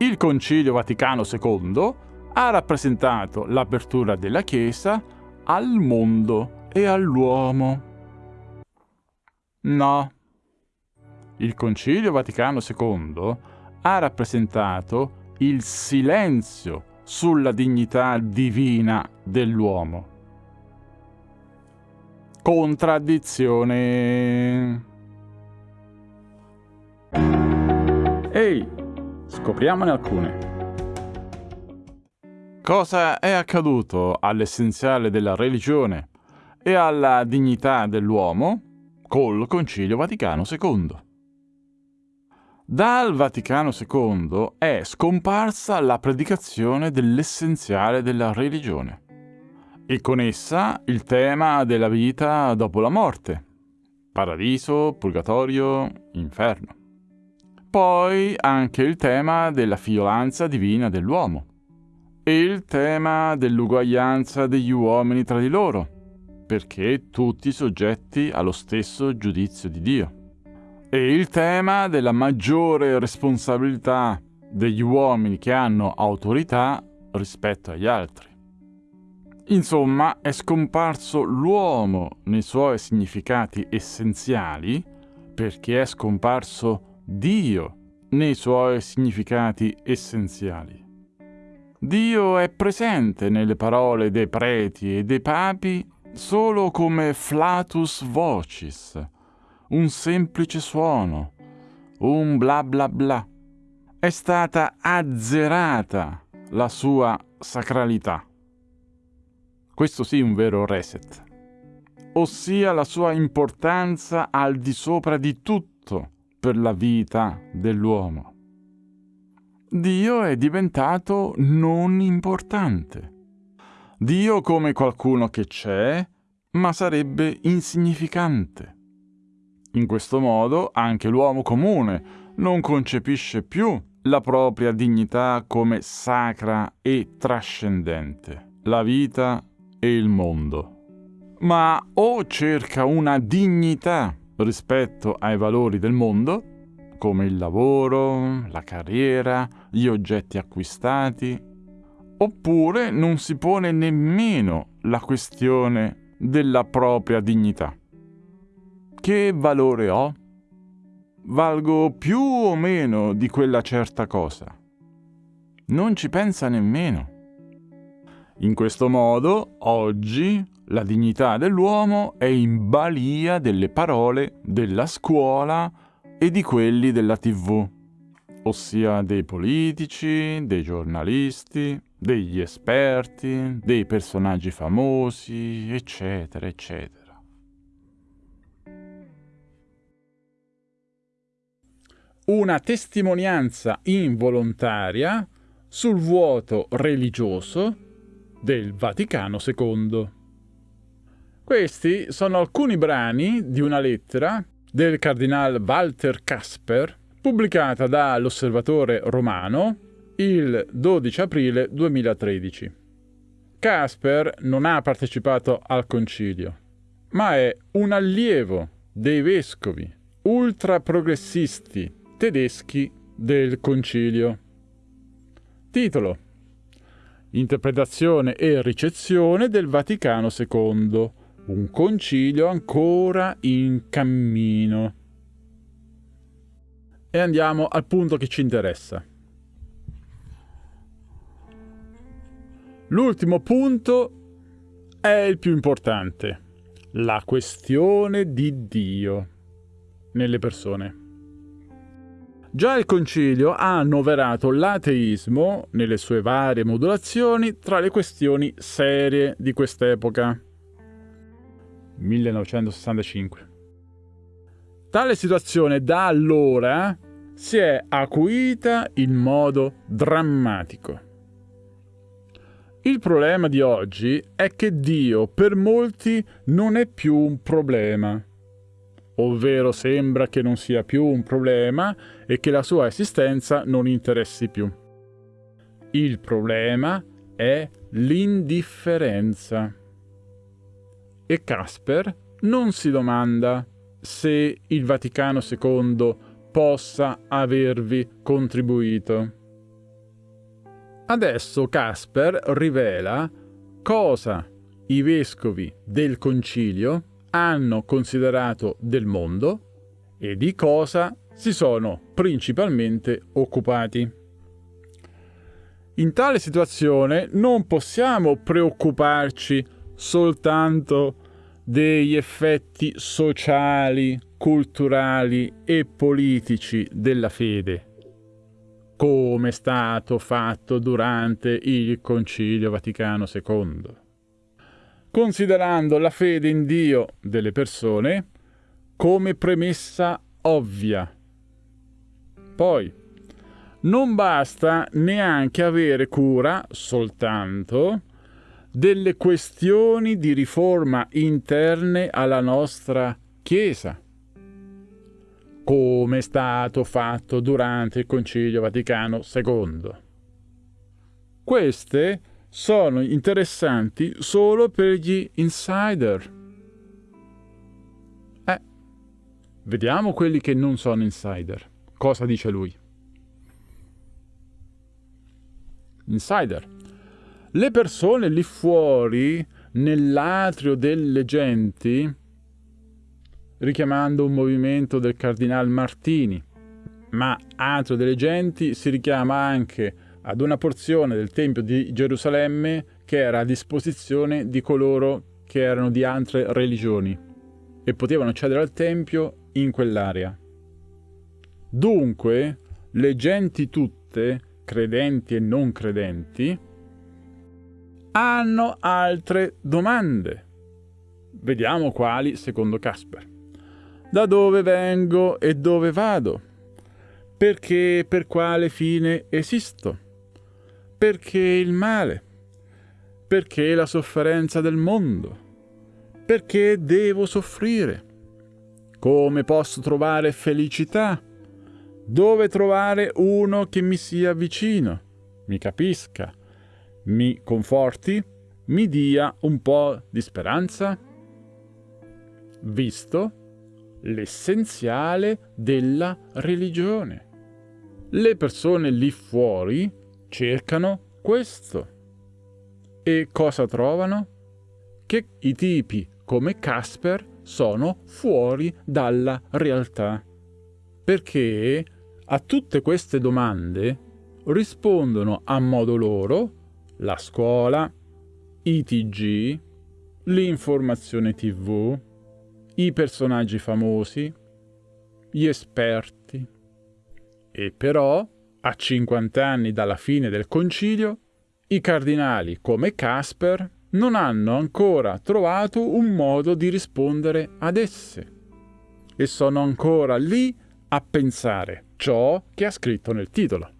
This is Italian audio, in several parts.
Il Concilio Vaticano II ha rappresentato l'apertura della Chiesa al mondo e all'uomo. No. Il Concilio Vaticano II ha rappresentato il silenzio sulla dignità divina dell'uomo. Contraddizione. Ehi, scopriamone alcune. Cosa è accaduto all'essenziale della religione e alla dignità dell'uomo col Concilio Vaticano II? Dal Vaticano II è scomparsa la predicazione dell'essenziale della religione e con essa il tema della vita dopo la morte, paradiso, purgatorio, inferno. Poi anche il tema della fiolanza divina dell'uomo il tema dell'uguaglianza degli uomini tra di loro, perché tutti soggetti allo stesso giudizio di Dio e il tema della maggiore responsabilità degli uomini che hanno autorità rispetto agli altri. Insomma, è scomparso l'uomo nei suoi significati essenziali perché è scomparso Dio nei suoi significati essenziali. Dio è presente nelle parole dei preti e dei papi solo come flatus vocis, un semplice suono, un bla bla bla. È stata azzerata la sua sacralità. Questo sì un vero reset, ossia la sua importanza al di sopra di tutto per la vita dell'uomo. Dio è diventato non importante. Dio come qualcuno che c'è, ma sarebbe insignificante. In questo modo anche l'uomo comune non concepisce più la propria dignità come sacra e trascendente, la vita e il mondo, ma o cerca una dignità rispetto ai valori del mondo, come il lavoro, la carriera, gli oggetti acquistati, oppure non si pone nemmeno la questione della propria dignità. Che valore ho? Valgo più o meno di quella certa cosa? Non ci pensa nemmeno. In questo modo, oggi, la dignità dell'uomo è in balia delle parole della scuola e di quelli della tv, ossia dei politici, dei giornalisti, degli esperti, dei personaggi famosi, eccetera, eccetera. una testimonianza involontaria sul vuoto religioso del Vaticano II. Questi sono alcuni brani di una lettera del cardinal Walter Casper pubblicata dall'Osservatore Romano il 12 aprile 2013. Casper non ha partecipato al concilio, ma è un allievo dei vescovi ultraprogressisti tedeschi del Concilio. Titolo Interpretazione e ricezione del Vaticano II. Un concilio ancora in cammino. E andiamo al punto che ci interessa. L'ultimo punto è il più importante, la questione di Dio nelle persone. Già il concilio ha annoverato l'ateismo, nelle sue varie modulazioni, tra le questioni serie di quest'epoca. 1965. Tale situazione da allora si è acuita in modo drammatico. Il problema di oggi è che Dio per molti non è più un problema ovvero sembra che non sia più un problema e che la sua esistenza non interessi più. Il problema è l'indifferenza. E Casper non si domanda se il Vaticano II possa avervi contribuito. Adesso Casper rivela cosa i vescovi del concilio hanno considerato del mondo e di cosa si sono principalmente occupati. In tale situazione non possiamo preoccuparci soltanto degli effetti sociali, culturali e politici della fede, come è stato fatto durante il Concilio Vaticano II. Considerando la fede in Dio delle persone come premessa ovvia. Poi, non basta neanche avere cura soltanto delle questioni di riforma interne alla nostra Chiesa come è stato fatto durante il Concilio Vaticano II. Queste sono interessanti solo per gli insider. Eh, vediamo quelli che non sono insider. Cosa dice lui? Insider. Le persone lì fuori, nell'atrio delle genti, richiamando un movimento del cardinal Martini, ma Atrio delle Genti si richiama anche ad una porzione del Tempio di Gerusalemme che era a disposizione di coloro che erano di altre religioni e potevano accedere al Tempio in quell'area. Dunque, le genti tutte, credenti e non credenti, hanno altre domande. Vediamo quali secondo Casper. Da dove vengo e dove vado, perché e per quale fine esisto, perché il male, perché la sofferenza del mondo, perché devo soffrire, come posso trovare felicità, dove trovare uno che mi sia vicino, mi capisca, mi conforti, mi dia un po' di speranza? Visto l'essenziale della religione. Le persone lì fuori cercano questo. E cosa trovano? Che i tipi come Casper sono fuori dalla realtà. Perché a tutte queste domande rispondono a modo loro la scuola, i TG, l'informazione TV, i personaggi famosi, gli esperti. E però, a 50 anni dalla fine del concilio, i cardinali come Casper non hanno ancora trovato un modo di rispondere ad esse e sono ancora lì a pensare ciò che ha scritto nel titolo.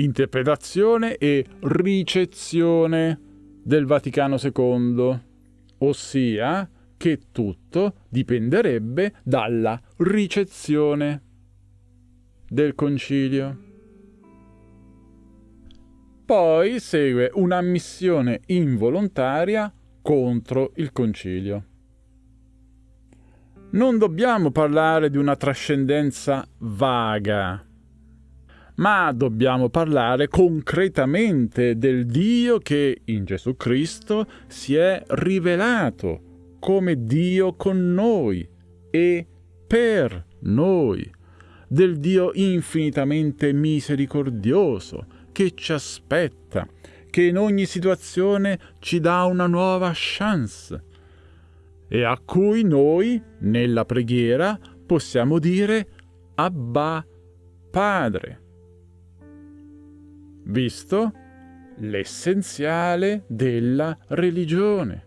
Interpretazione e ricezione del Vaticano II, ossia che tutto dipenderebbe dalla ricezione del concilio. Poi segue un'ammissione involontaria contro il concilio. Non dobbiamo parlare di una trascendenza vaga, ma dobbiamo parlare concretamente del Dio che in Gesù Cristo si è rivelato come Dio con noi e per noi, del Dio infinitamente misericordioso che ci aspetta, che in ogni situazione ci dà una nuova chance e a cui noi, nella preghiera, possiamo dire Abba Padre visto l'essenziale della religione.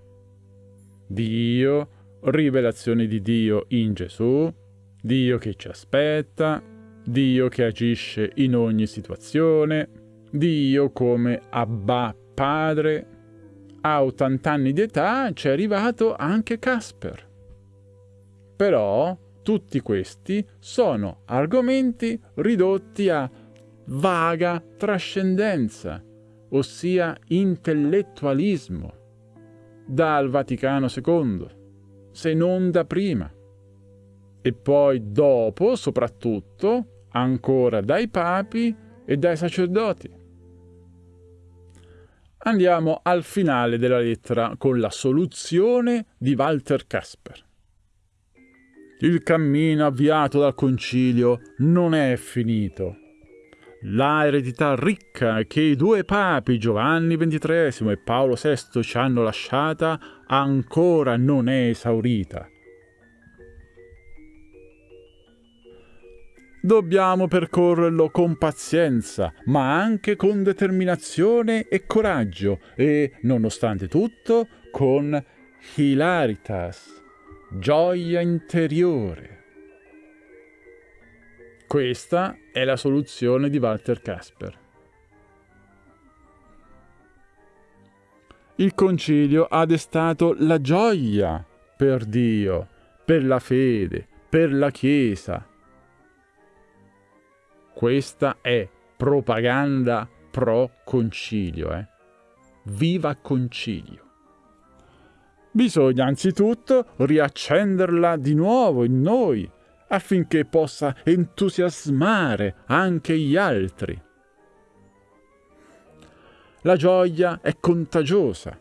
Dio, rivelazione di Dio in Gesù, Dio che ci aspetta, Dio che agisce in ogni situazione, Dio come Abba Padre. A 80 anni di età ci è arrivato anche Casper. Però tutti questi sono argomenti ridotti a vaga trascendenza, ossia intellettualismo, dal Vaticano II, se non da prima. E poi dopo, soprattutto, ancora dai papi e dai sacerdoti. Andiamo al finale della lettera con la soluzione di Walter Casper. Il cammino avviato dal concilio non è finito. La eredità ricca che i due papi Giovanni XXIII e Paolo VI ci hanno lasciata ancora non è esaurita. Dobbiamo percorrerlo con pazienza, ma anche con determinazione e coraggio e, nonostante tutto, con hilaritas, gioia interiore. Questa è la soluzione di Walter Casper. Il concilio ha destato la gioia per Dio, per la fede, per la Chiesa, questa è propaganda pro concilio, eh. Viva concilio! Bisogna anzitutto riaccenderla di nuovo in noi, affinché possa entusiasmare anche gli altri. La gioia è contagiosa.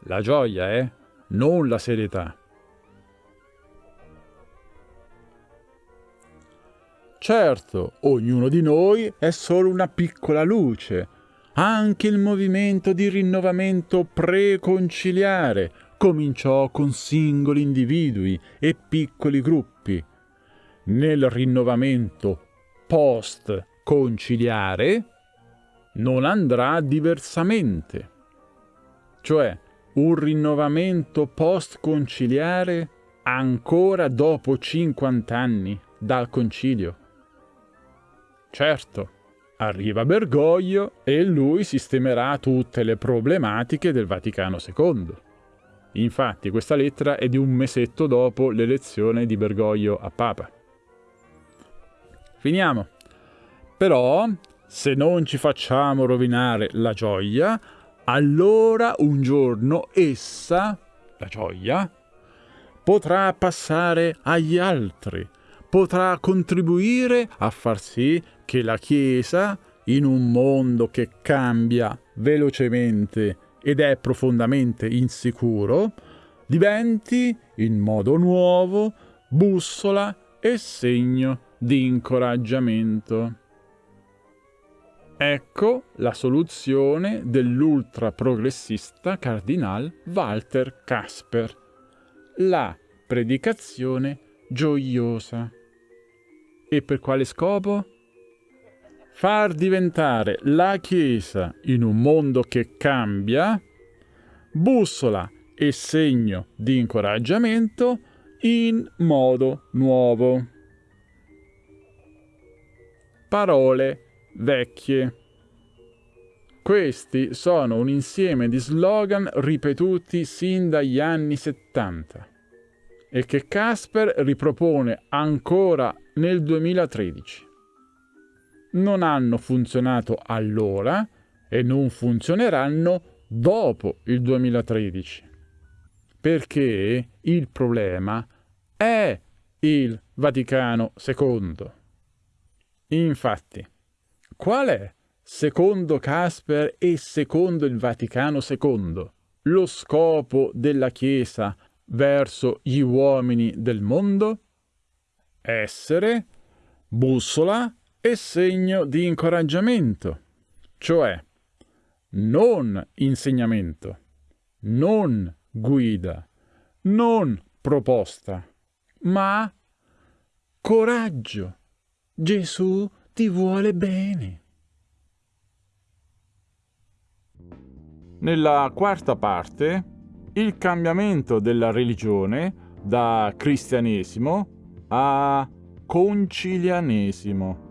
La gioia è non la serietà. Certo, ognuno di noi è solo una piccola luce. Anche il movimento di rinnovamento preconciliare cominciò con singoli individui e piccoli gruppi. Nel rinnovamento post-conciliare non andrà diversamente. Cioè, un rinnovamento post-conciliare ancora dopo 50 anni dal concilio. Certo, arriva Bergoglio e lui sistemerà tutte le problematiche del Vaticano II. Infatti questa lettera è di un mesetto dopo l'elezione di Bergoglio a Papa. Finiamo. Però, se non ci facciamo rovinare la gioia, allora un giorno essa, la gioia, potrà passare agli altri, potrà contribuire a far sì che la Chiesa, in un mondo che cambia velocemente ed è profondamente insicuro, diventi, in modo nuovo, bussola e segno di incoraggiamento. Ecco la soluzione dell'ultra progressista cardinal Walter Casper. La predicazione gioiosa. E per quale scopo? Far diventare la Chiesa in un mondo che cambia bussola e segno di incoraggiamento in modo nuovo. Parole vecchie. Questi sono un insieme di slogan ripetuti sin dagli anni 70 e che Casper ripropone ancora nel 2013 non hanno funzionato allora e non funzioneranno dopo il 2013. Perché il problema è il Vaticano II. Infatti, qual è, secondo Casper e secondo il Vaticano II, lo scopo della Chiesa verso gli uomini del mondo? Essere bussola e segno di incoraggiamento, cioè non insegnamento, non guida, non proposta, ma coraggio. Gesù ti vuole bene. Nella quarta parte, il cambiamento della religione da cristianesimo a concilianesimo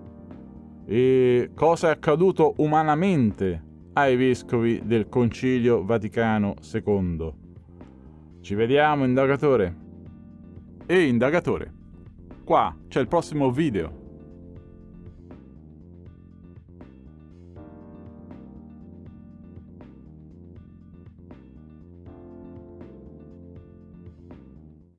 e cosa è accaduto umanamente ai vescovi del Concilio Vaticano II. Ci vediamo, indagatore. E indagatore, qua c'è il prossimo video.